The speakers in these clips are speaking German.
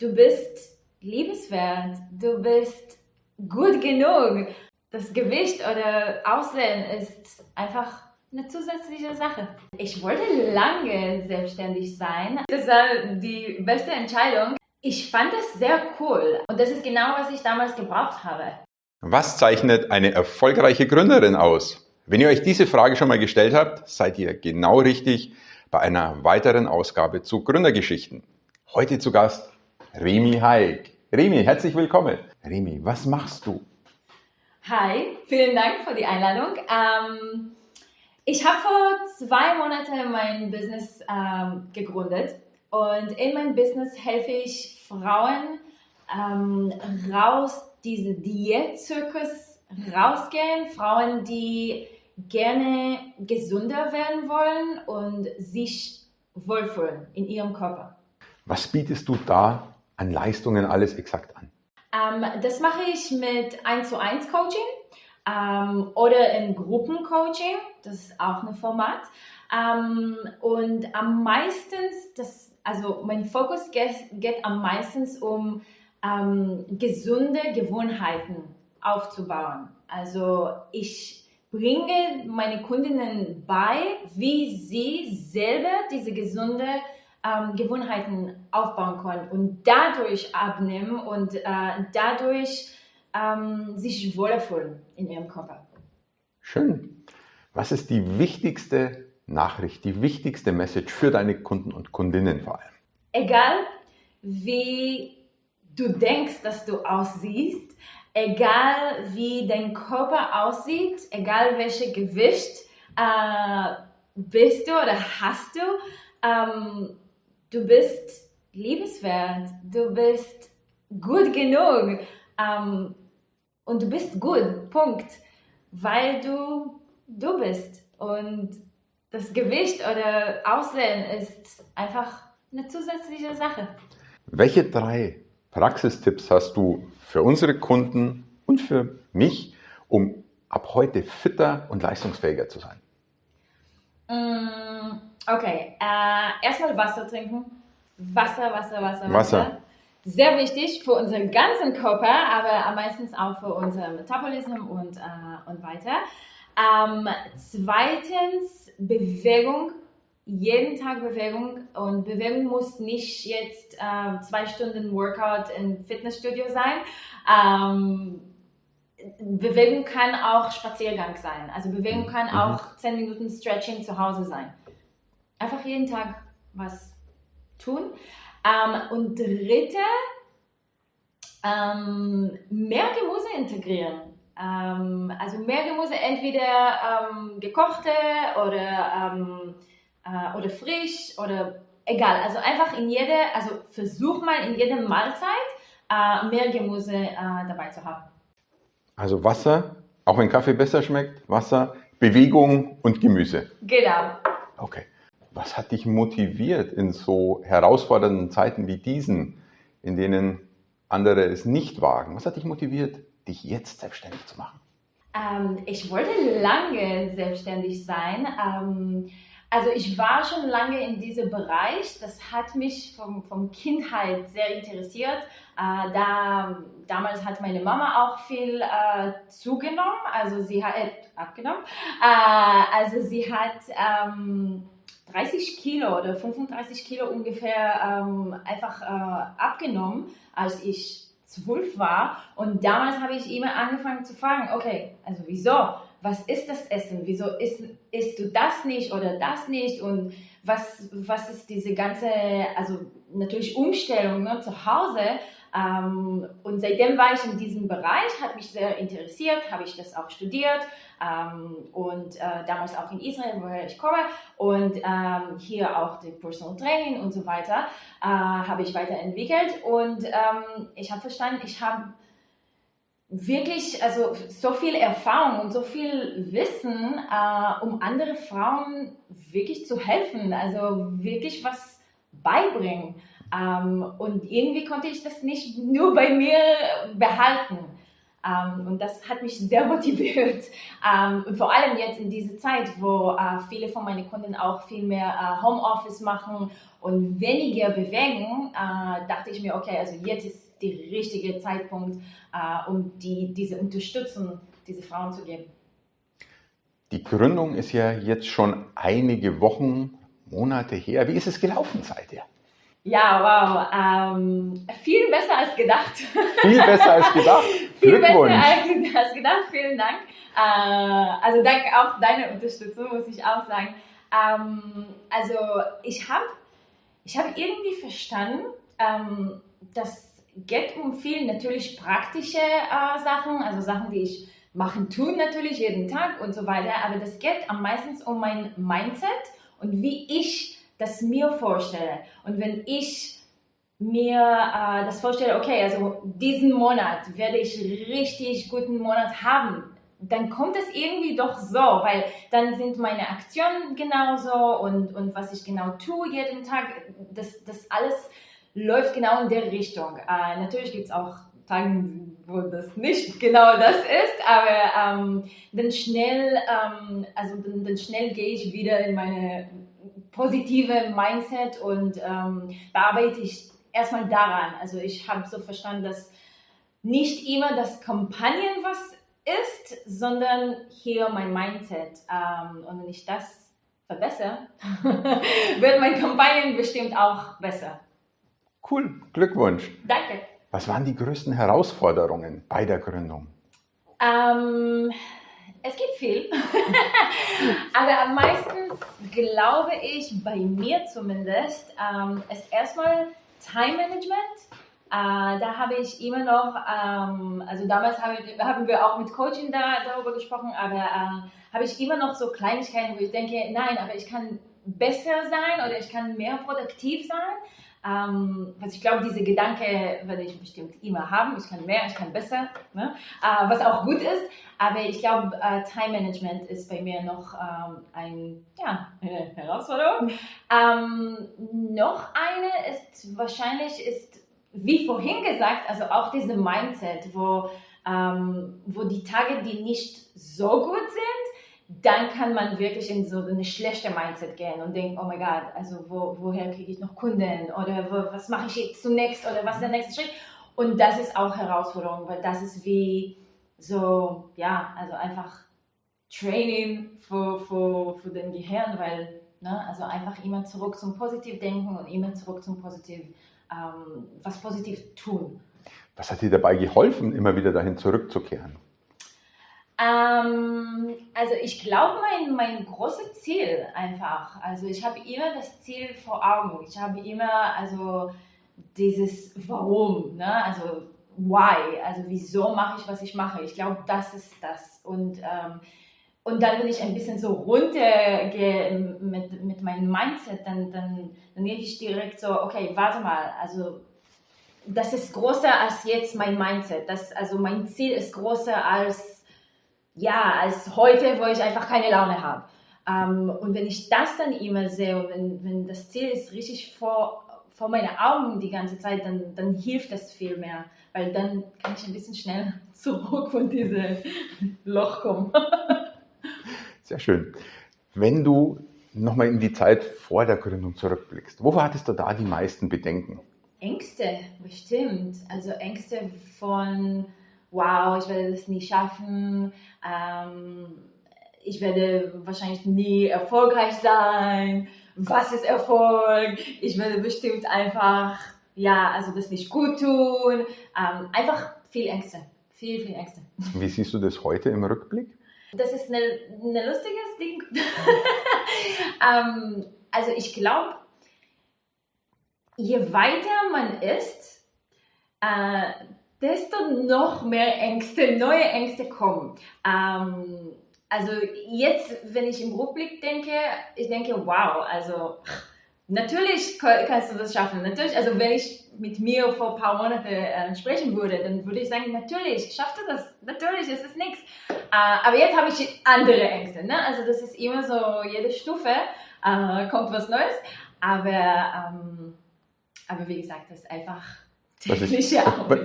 du bist liebenswert, du bist gut genug. Das Gewicht oder Aussehen ist einfach eine zusätzliche Sache. Ich wollte lange selbstständig sein. Das war die beste Entscheidung. Ich fand es sehr cool und das ist genau, was ich damals gebraucht habe. Was zeichnet eine erfolgreiche Gründerin aus? Wenn ihr euch diese Frage schon mal gestellt habt, seid ihr genau richtig bei einer weiteren Ausgabe zu Gründergeschichten. Heute zu Gast Remi Haig. Remi, herzlich willkommen. Remi, was machst du? Hi, vielen Dank für die Einladung. Ähm, ich habe vor zwei Monaten mein Business ähm, gegründet und in meinem Business helfe ich Frauen ähm, raus, diese Diätzirkus rausgehen, Frauen, die gerne gesünder werden wollen und sich wohlfühlen in ihrem Körper. Was bietest du da an Leistungen alles exakt an? Ähm, das mache ich mit 1 zu 1 Coaching ähm, oder in Gruppencoaching, das ist auch ein Format. Ähm, und am meisten, also mein Fokus geht, geht am meisten um ähm, gesunde Gewohnheiten aufzubauen. Also ich bringe meine Kundinnen bei, wie sie selber diese gesunde ähm, Gewohnheiten aufbauen können und dadurch abnehmen und äh, dadurch ähm, sich wohler fühlen in ihrem Körper. Schön. Was ist die wichtigste Nachricht, die wichtigste Message für deine Kunden und Kundinnen vor allem? Egal wie du denkst, dass du aussiehst, egal wie dein Körper aussieht, egal welches Gewicht äh, bist du oder hast du, ähm, du bist liebenswert, du bist gut genug ähm, und du bist gut, Punkt, weil du du bist und das Gewicht oder Aussehen ist einfach eine zusätzliche Sache. Welche drei Praxistipps hast du für unsere Kunden und für mich, um ab heute fitter und leistungsfähiger zu sein? Mm, okay, äh, erstmal Wasser trinken. Wasser, Wasser, Wasser, Wasser. Wasser. Sehr wichtig für unseren ganzen Körper, aber am meisten auch für unser Metabolismus und, äh, und weiter. Ähm, zweitens Bewegung jeden Tag Bewegung und Bewegung muss nicht jetzt äh, zwei Stunden Workout im Fitnessstudio sein. Ähm, Bewegung kann auch Spaziergang sein. Also Bewegung kann mhm. auch zehn Minuten Stretching zu Hause sein. Einfach jeden Tag was tun. Ähm, und dritte, ähm, mehr Gemüse integrieren. Ähm, also mehr Gemüse, entweder ähm, gekochte oder ähm, äh, oder frisch oder egal. Also einfach in jede, also versuch mal in jeder Mahlzeit äh, mehr Gemüse äh, dabei zu haben. Also Wasser, auch wenn Kaffee besser schmeckt, Wasser, Bewegung und Gemüse. Genau. Okay. Was hat dich motiviert in so herausfordernden Zeiten wie diesen, in denen andere es nicht wagen? Was hat dich motiviert, dich jetzt selbstständig zu machen? Ähm, ich wollte lange selbstständig sein. Ähm, also ich war schon lange in diesem Bereich. Das hat mich vom, vom Kindheit sehr interessiert. Äh, da, damals hat meine Mama auch viel äh, zugenommen, also sie hat äh, abgenommen. Äh, also sie hat ähm, 30 Kilo oder 35 Kilo ungefähr ähm, einfach äh, abgenommen, als ich zwölf war. Und damals habe ich immer angefangen zu fragen, okay, also wieso? was ist das Essen? Wieso isst, isst du das nicht oder das nicht? Und was, was ist diese ganze, also natürlich Umstellung ne, zu Hause? Ähm, und seitdem war ich in diesem Bereich, hat mich sehr interessiert, habe ich das auch studiert ähm, und äh, damals auch in Israel, woher ich komme und ähm, hier auch die Personal Training und so weiter äh, habe ich weiterentwickelt und ähm, ich habe verstanden, ich habe wirklich, also so viel Erfahrung und so viel Wissen, äh, um andere Frauen wirklich zu helfen, also wirklich was beibringen. Ähm, und irgendwie konnte ich das nicht nur bei mir behalten. Ähm, und das hat mich sehr motiviert. Ähm, und vor allem jetzt in dieser Zeit, wo äh, viele von meinen Kunden auch viel mehr äh, Homeoffice machen und weniger bewegen, äh, dachte ich mir, okay, also jetzt ist der richtige Zeitpunkt, äh, um die, diese Unterstützung diese Frauen zu geben. Die Gründung ist ja jetzt schon einige Wochen, Monate her. Wie ist es gelaufen seither? Ja, wow. Ähm, viel besser als gedacht. Viel besser als gedacht. viel besser als gedacht. Vielen Dank. Äh, also danke auch deine Unterstützung, muss ich auch sagen. Ähm, also ich habe ich hab irgendwie verstanden, ähm, das geht um viel natürlich praktische äh, Sachen, also Sachen, die ich machen tun natürlich jeden Tag und so weiter, aber das geht am meisten um mein Mindset und wie ich das mir vorstelle. Und wenn ich mir äh, das vorstelle, okay, also diesen Monat werde ich richtig guten Monat haben, dann kommt es irgendwie doch so, weil dann sind meine Aktionen genauso und, und was ich genau tue jeden Tag, das, das alles läuft genau in der Richtung. Äh, natürlich gibt es auch Tage, wo das nicht genau das ist, aber ähm, dann schnell, ähm, also dann, dann schnell gehe ich wieder in meine positive Mindset und ähm, bearbeite ich erstmal daran. Also ich habe so verstanden, dass nicht immer das Kampagnen was ist, sondern hier mein Mindset. Ähm, und wenn ich das verbessere, wird mein Kampagnen bestimmt auch besser. Cool, Glückwunsch. Danke. Was waren die größten Herausforderungen bei der Gründung? Ähm, es gibt viel, aber am meisten glaube ich, bei mir zumindest, ähm, ist erstmal Time Management. Äh, da habe ich immer noch, ähm, also damals hab ich, haben wir auch mit Coaching da, darüber gesprochen, aber äh, habe ich immer noch so Kleinigkeiten, wo ich denke, nein, aber ich kann besser sein oder ich kann mehr produktiv sein. Ähm, also ich glaube, diese Gedanke werde ich bestimmt immer haben. Ich kann mehr, ich kann besser, ne? äh, was auch gut ist. Aber ich glaube, äh, Time Management ist bei mir noch ähm, ein, ja, eine Herausforderung. Ähm, noch eine ist wahrscheinlich, ist, wie vorhin gesagt, also auch diese Mindset, wo, ähm, wo die Tage, die nicht so gut sind, dann kann man wirklich in so eine schlechte Mindset gehen und denken, oh mein Gott, also wo, woher kriege ich noch Kunden oder wo, was mache ich jetzt zunächst oder was ist der nächste Schritt? Und das ist auch Herausforderung, weil das ist wie so, ja, also einfach Training für, für, für den Gehirn, weil, ne, also einfach immer zurück zum Positivdenken und immer zurück zum Positiv, ähm, was positiv tun. Was hat dir dabei geholfen, immer wieder dahin zurückzukehren? Ähm, also ich glaube, mein, mein großes Ziel einfach, also ich habe immer das Ziel vor Augen. Ich habe immer also dieses Warum, ne? also Why, also wieso mache ich, was ich mache. Ich glaube, das ist das. Und, ähm, und dann, wenn ich ein bisschen so runtergehe mit, mit meinem Mindset, dann, dann, dann gehe ich direkt so, okay, warte mal, also das ist größer als jetzt mein Mindset. Das, also mein Ziel ist größer als ja, als heute, wo ich einfach keine Laune habe. Ähm, und wenn ich das dann immer sehe und wenn, wenn das Ziel ist richtig vor, vor meinen Augen die ganze Zeit, dann, dann hilft das viel mehr, weil dann kann ich ein bisschen schnell zurück von diesem Loch kommen. Sehr schön. Wenn du nochmal in die Zeit vor der Gründung zurückblickst, wovor hattest du da die meisten Bedenken? Ängste, bestimmt. Also Ängste von wow, ich werde das nie schaffen, ähm, ich werde wahrscheinlich nie erfolgreich sein, was ist Erfolg, ich werde bestimmt einfach, ja, also das nicht gut tun, ähm, einfach viel Ängste, viel, viel Ängste. Wie siehst du das heute im Rückblick? Das ist ein eine lustiges Ding. ähm, also ich glaube, je weiter man ist, äh, desto noch mehr Ängste, neue Ängste kommen. Ähm, also jetzt, wenn ich im Rückblick denke, ich denke, wow, also natürlich kannst du das schaffen. Natürlich, also wenn ich mit mir vor ein paar Monaten äh, sprechen würde, dann würde ich sagen, natürlich, schaffst du das, natürlich, es ist nichts. Äh, aber jetzt habe ich andere Ängste. Ne? Also das ist immer so, jede Stufe äh, kommt was Neues. Aber, ähm, aber wie gesagt, das ist einfach was ist,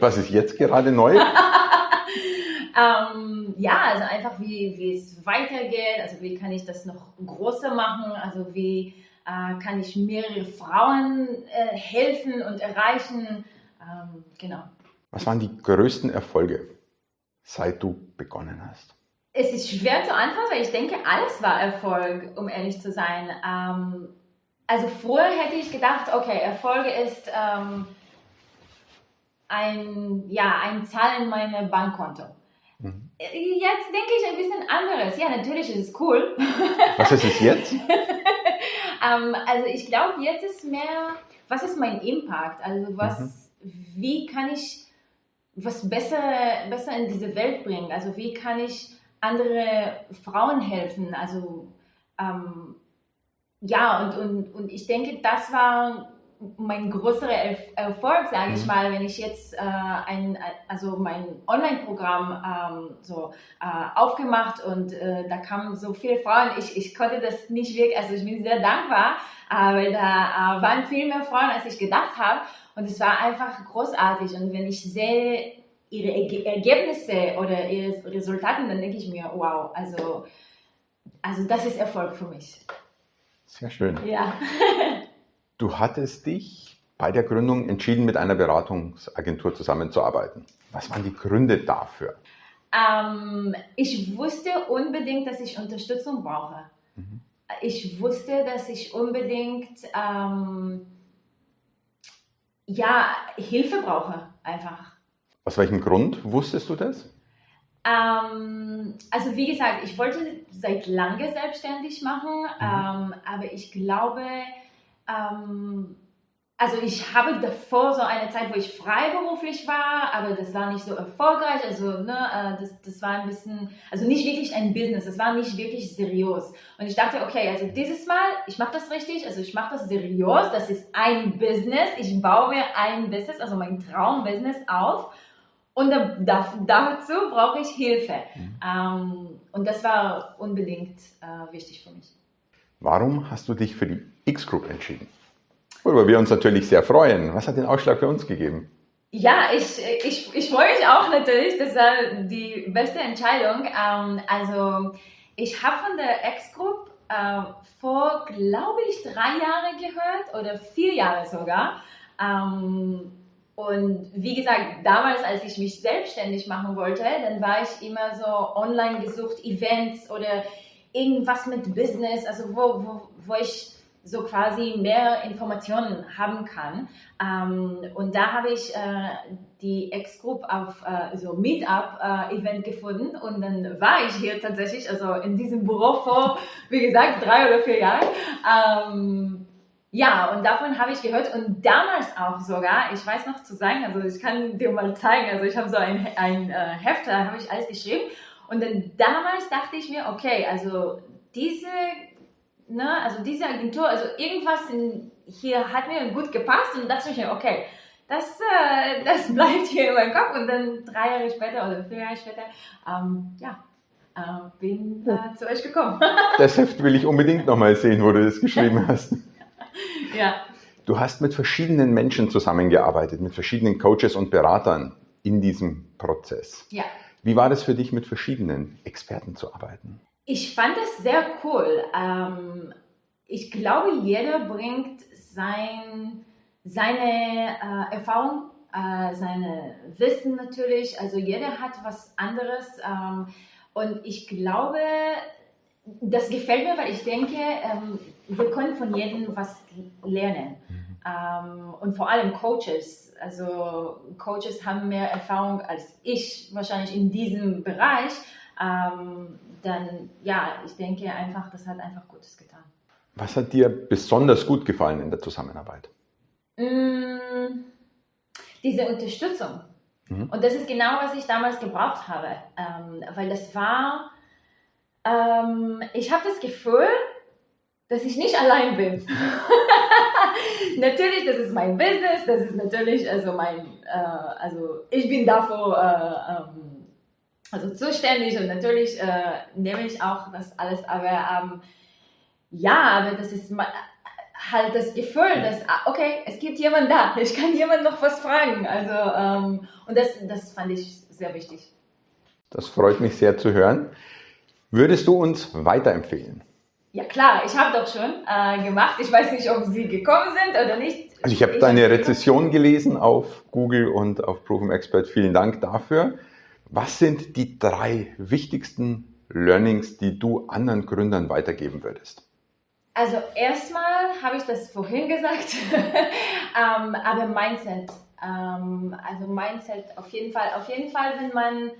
was ist jetzt gerade neu? ähm, ja, also einfach wie, wie es weitergeht, also wie kann ich das noch größer machen, also wie äh, kann ich mehrere Frauen äh, helfen und erreichen, ähm, genau. Was waren die größten Erfolge, seit du begonnen hast? Es ist schwer zu antworten, weil ich denke, alles war Erfolg, um ehrlich zu sein. Ähm, also früher hätte ich gedacht, okay, Erfolge ist ähm, ein, ja, ein Zahl in meinem Bankkonto. Mhm. Jetzt denke ich ein bisschen anderes. Ja, natürlich ist es cool. Was ist es jetzt? ähm, also ich glaube, jetzt ist mehr, was ist mein Impact? Also was, mhm. wie kann ich was besser, besser in diese Welt bringen? Also wie kann ich andere Frauen helfen. Also ähm, ja, und, und, und ich denke, das war mein größerer Erfolg, sage ich mhm. mal, wenn ich jetzt äh, ein, also mein Online-Programm ähm, so äh, aufgemacht und äh, da kamen so viele Frauen. Ich, ich konnte das nicht wirklich, also ich bin sehr dankbar, äh, weil da äh, waren viel mehr Frauen, als ich gedacht habe. Und es war einfach großartig. Und wenn ich sehe, ihre Ergebnisse oder ihre Resultate, dann denke ich mir, wow, also, also das ist Erfolg für mich. Sehr schön. Ja. du hattest dich bei der Gründung entschieden, mit einer Beratungsagentur zusammenzuarbeiten. Was waren die Gründe dafür? Ähm, ich wusste unbedingt, dass ich Unterstützung brauche. Mhm. Ich wusste, dass ich unbedingt ähm, ja, Hilfe brauche, einfach. Aus welchem Grund wusstest du das? Ähm, also wie gesagt, ich wollte seit lange selbstständig machen, mhm. ähm, aber ich glaube, ähm, also ich habe davor so eine Zeit, wo ich freiberuflich war, aber das war nicht so erfolgreich. Also ne, äh, das, das war ein bisschen, also nicht wirklich ein Business, das war nicht wirklich seriös. Und ich dachte, okay, also dieses Mal, ich mache das richtig, also ich mache das seriös, das ist ein Business, ich baue mir ein Business, also mein Traumbusiness auf und da, da, dazu brauche ich Hilfe. Mhm. Ähm, und das war unbedingt äh, wichtig für mich. Warum hast du dich für die X-Group entschieden? Worüber wir uns natürlich sehr freuen. Was hat den Ausschlag für uns gegeben? Ja, ich, ich, ich freue mich auch natürlich. Das war die beste Entscheidung. Ähm, also ich habe von der X-Group äh, vor, glaube ich, drei Jahren gehört oder vier Jahre sogar. Ähm, und wie gesagt, damals, als ich mich selbstständig machen wollte, dann war ich immer so online gesucht, Events oder irgendwas mit Business, also wo, wo, wo ich so quasi mehr Informationen haben kann. Ähm, und da habe ich äh, die Ex-Group auf äh, so Meetup-Event äh, gefunden und dann war ich hier tatsächlich, also in diesem Büro vor, wie gesagt, drei oder vier Jahren. Ähm, ja, und davon habe ich gehört und damals auch sogar, ich weiß noch zu sagen, also ich kann dir mal zeigen, also ich habe so ein, ein äh, Heft, da habe ich alles geschrieben und dann damals dachte ich mir, okay, also diese, ne, also diese Agentur, also irgendwas in, hier hat mir gut gepasst und dachte ich mir, okay, das, äh, das bleibt hier in meinem Kopf und dann drei Jahre später oder vier Jahre später, ähm, ja, äh, bin äh, zu euch gekommen. das Heft will ich unbedingt nochmal sehen, wo du das geschrieben hast. ja. Du hast mit verschiedenen Menschen zusammengearbeitet, mit verschiedenen Coaches und Beratern in diesem Prozess. Ja. Wie war das für dich, mit verschiedenen Experten zu arbeiten? Ich fand es sehr cool. Ähm, ich glaube, jeder bringt sein, seine äh, Erfahrung, äh, seine Wissen natürlich. Also jeder hat was anderes. Ähm, und ich glaube, das gefällt mir, weil ich denke, ähm, wir können von jedem was lernen. Mhm. Ähm, und vor allem Coaches. Also Coaches haben mehr Erfahrung als ich wahrscheinlich in diesem Bereich. Ähm, dann ja, ich denke einfach, das hat einfach Gutes getan. Was hat dir besonders gut gefallen in der Zusammenarbeit? Mm, diese Unterstützung. Mhm. Und das ist genau, was ich damals gebraucht habe. Ähm, weil das war, ähm, ich habe das Gefühl, dass ich nicht allein bin. natürlich, das ist mein Business, das ist natürlich, also mein, äh, also ich bin dafür äh, ähm, also zuständig und natürlich äh, nehme ich auch das alles, aber ähm, ja, aber das ist halt das Gefühl, dass, ah, okay, es gibt jemanden da, ich kann jemand noch was fragen. Also, ähm, und das, das fand ich sehr wichtig. Das freut mich sehr zu hören. Würdest du uns weiterempfehlen? Ja klar, ich habe doch schon äh, gemacht. Ich weiß nicht, ob Sie gekommen sind oder nicht. Also ich habe deine Rezession gelesen auf Google und auf Proven Expert. Vielen Dank dafür. Was sind die drei wichtigsten Learnings, die du anderen Gründern weitergeben würdest? Also erstmal habe ich das vorhin gesagt, ähm, aber Mindset. Ähm, also Mindset auf jeden Fall. Auf jeden Fall, wenn man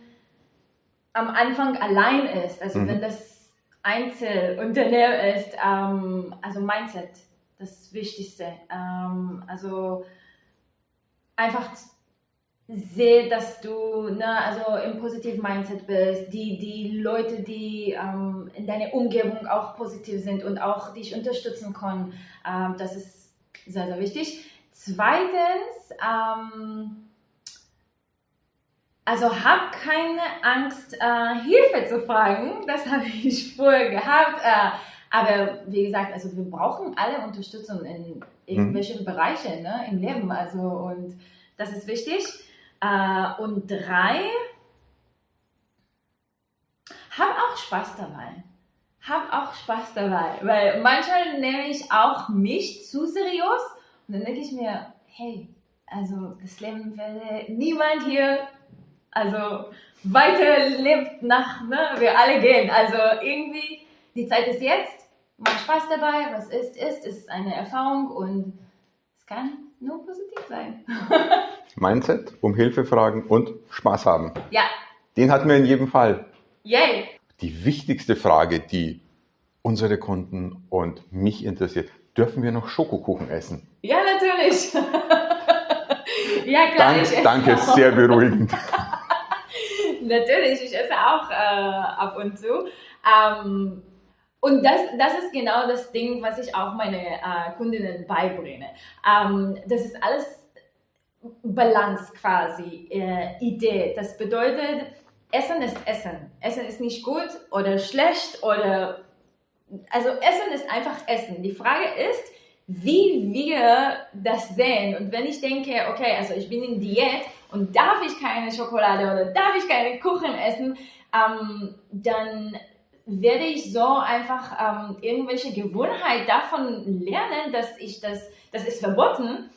am Anfang allein ist, also mhm. wenn das Einzelunternehmen ist, ähm, also Mindset, das Wichtigste. Ähm, also einfach sehe, dass du ne, also im positiven Mindset bist, die, die Leute, die ähm, in deiner Umgebung auch positiv sind und auch dich unterstützen können, ähm, das ist sehr, sehr wichtig. Zweitens, ähm, also hab keine Angst, äh, Hilfe zu fragen. Das habe ich vorher gehabt. Äh, aber wie gesagt, also wir brauchen alle Unterstützung in irgendwelchen mhm. Bereichen ne, im Leben. Also und das ist wichtig. Äh, und drei, hab auch Spaß dabei. Hab auch Spaß dabei, weil manchmal nehme ich auch mich zu seriös und dann denke ich mir, hey, also das Leben werde niemand hier, also weiterlebt nach, ne, wir alle gehen. Also irgendwie, die Zeit ist jetzt, mach Spaß dabei, was ist, ist, ist eine Erfahrung und es kann nur positiv sein. Mindset, um Hilfe fragen und Spaß haben. Ja. Den hatten wir in jedem Fall. Yay. Die wichtigste Frage, die unsere Kunden und mich interessiert, dürfen wir noch Schokokuchen essen? Ja, natürlich. ja, klar. Dank, danke, sehr beruhigend. natürlich, ich esse auch äh, ab und zu. Ähm, und das, das ist genau das Ding, was ich auch meine äh, Kundinnen beibringe. Ähm, das ist alles Balance quasi, äh, Idee. Das bedeutet, Essen ist Essen. Essen ist nicht gut oder schlecht oder, also Essen ist einfach Essen. Die Frage ist, wie wir das sehen. Und wenn ich denke, okay, also ich bin in Diät und darf ich keine Schokolade oder darf ich keine Kuchen essen, ähm, dann werde ich so einfach ähm, irgendwelche Gewohnheit davon lernen, dass ich das, das ist verboten.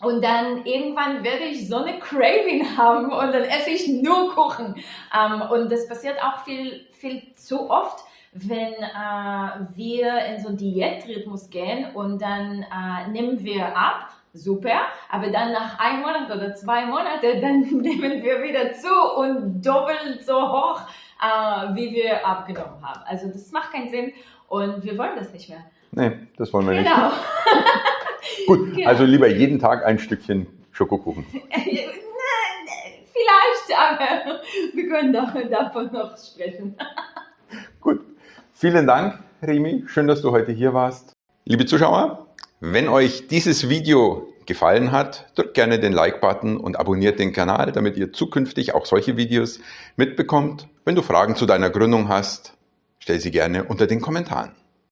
Und dann irgendwann werde ich so eine Craving haben und dann esse ich nur Kuchen. Ähm, und das passiert auch viel, viel zu oft, wenn äh, wir in so einen Diätrhythmus gehen und dann äh, nehmen wir ab super. Aber dann nach einem Monat oder zwei Monaten, dann nehmen wir wieder zu und doppelt so hoch, äh, wie wir abgenommen haben. Also das macht keinen Sinn und wir wollen das nicht mehr. Nee, das wollen wir genau. nicht. Gut, genau. also lieber jeden Tag ein Stückchen Schokokuchen. Vielleicht, aber wir können davon noch sprechen. Gut, vielen Dank, Remi. Schön, dass du heute hier warst. Liebe Zuschauer, wenn euch dieses Video gefallen hat, drückt gerne den Like-Button und abonniert den Kanal, damit ihr zukünftig auch solche Videos mitbekommt. Wenn du Fragen zu deiner Gründung hast, stell sie gerne unter den Kommentaren.